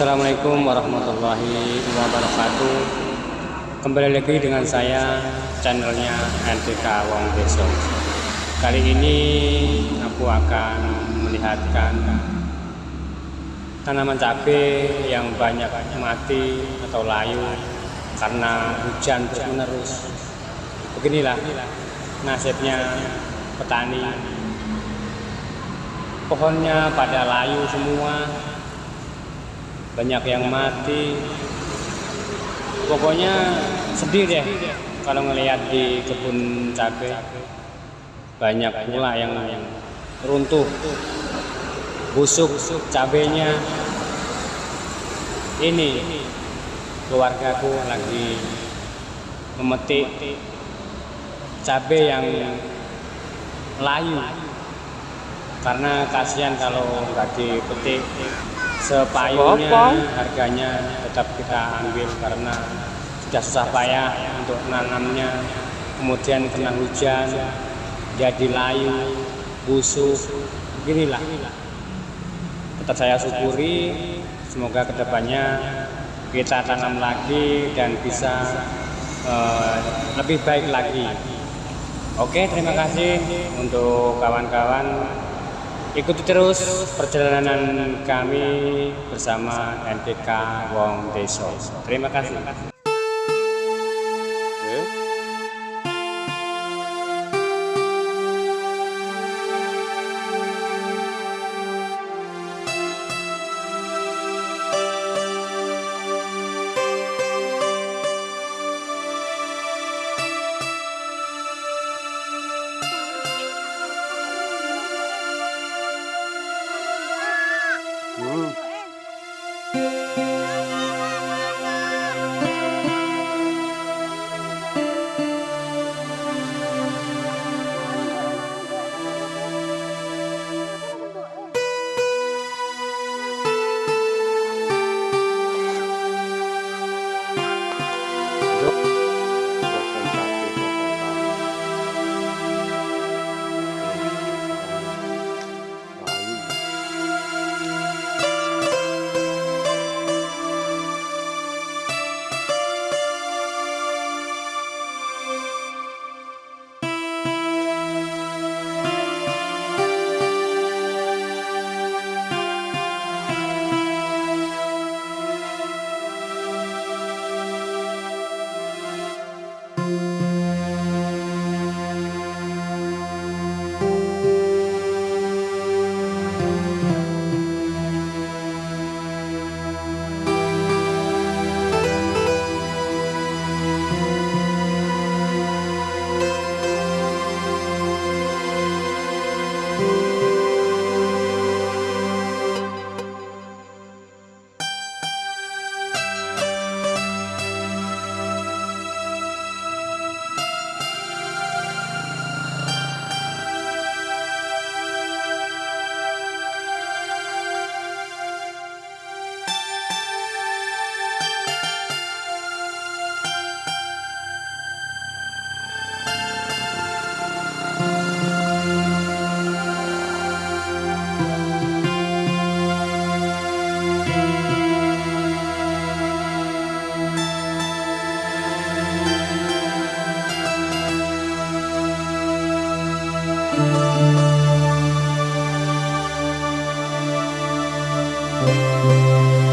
Assalamualaikum warahmatullahi wabarakatuh. Kembali lagi dengan saya channelnya NTK Wong Deso Kali ini aku akan melihatkan tanaman cabai yang banyak mati atau layu karena hujan terus Beginilah nasibnya petani. Pohonnya pada layu semua banyak yang mati. Pokoknya sedih deh kalau ngelihat di kebun cabai banyak pula yang runtuh busuk cabenya. Ini keluargaku lagi memetik cabai yang layu. Karena kasihan kalau nggak dipetik sepayungnya harganya tetap kita ambil karena sudah susah payah untuk nanamnya kemudian kena hujan jadi layu busuk beginilah. Tetap saya syukuri semoga ke depannya kita tanam lagi dan bisa uh, lebih baik lagi. Oke terima kasih untuk kawan-kawan Ikuti terus perjalanan kami bersama NPK Wong Deso. Terima kasih. Música